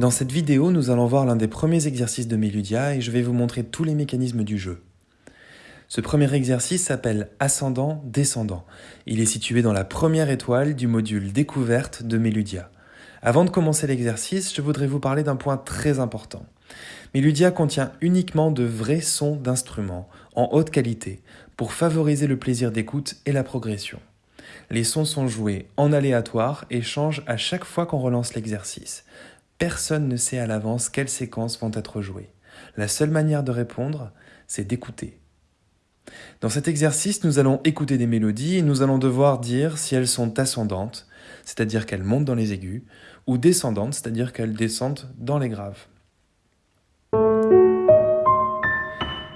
Dans cette vidéo, nous allons voir l'un des premiers exercices de Meludia et je vais vous montrer tous les mécanismes du jeu. Ce premier exercice s'appelle ascendant-descendant. Il est situé dans la première étoile du module découverte de Meludia. Avant de commencer l'exercice, je voudrais vous parler d'un point très important. Meludia contient uniquement de vrais sons d'instruments, en haute qualité, pour favoriser le plaisir d'écoute et la progression. Les sons sont joués en aléatoire et changent à chaque fois qu'on relance l'exercice. Personne ne sait à l'avance quelles séquences vont être jouées. La seule manière de répondre, c'est d'écouter. Dans cet exercice, nous allons écouter des mélodies et nous allons devoir dire si elles sont ascendantes, c'est-à-dire qu'elles montent dans les aigus, ou descendantes, c'est-à-dire qu'elles descendent dans les graves.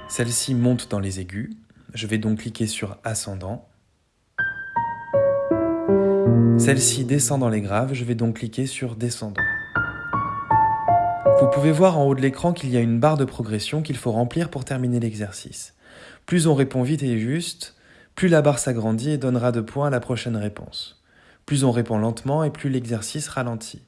Celle-ci monte dans les aigus, je vais donc cliquer sur ascendant. Celle-ci descend dans les graves, je vais donc cliquer sur descendant. Vous pouvez voir en haut de l'écran qu'il y a une barre de progression qu'il faut remplir pour terminer l'exercice. Plus on répond vite et juste, plus la barre s'agrandit et donnera de points à la prochaine réponse. Plus on répond lentement et plus l'exercice ralentit.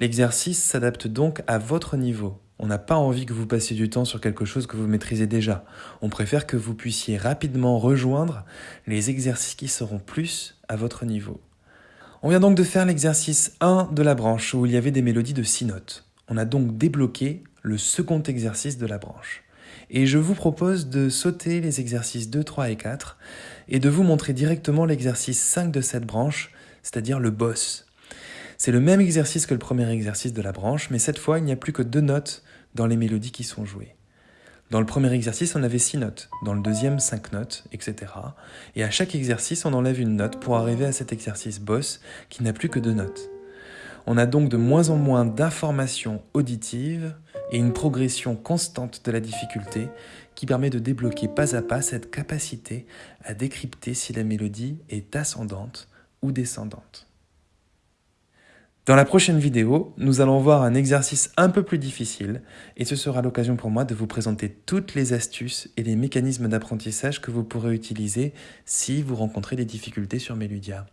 L'exercice s'adapte donc à votre niveau. On n'a pas envie que vous passiez du temps sur quelque chose que vous maîtrisez déjà. On préfère que vous puissiez rapidement rejoindre les exercices qui seront plus à votre niveau. On vient donc de faire l'exercice 1 de la branche où il y avait des mélodies de 6 notes. On a donc débloqué le second exercice de la branche. Et je vous propose de sauter les exercices 2, 3 et 4 et de vous montrer directement l'exercice 5 de cette branche, c'est-à-dire le boss. C'est le même exercice que le premier exercice de la branche, mais cette fois il n'y a plus que deux notes dans les mélodies qui sont jouées. Dans le premier exercice, on avait 6 notes, dans le deuxième 5 notes, etc. Et à chaque exercice, on enlève une note pour arriver à cet exercice boss qui n'a plus que deux notes. On a donc de moins en moins d'informations auditives et une progression constante de la difficulté qui permet de débloquer pas à pas cette capacité à décrypter si la mélodie est ascendante ou descendante. Dans la prochaine vidéo, nous allons voir un exercice un peu plus difficile et ce sera l'occasion pour moi de vous présenter toutes les astuces et les mécanismes d'apprentissage que vous pourrez utiliser si vous rencontrez des difficultés sur Meludia.